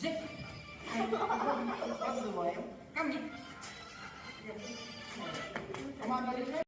zip はい、はい、は、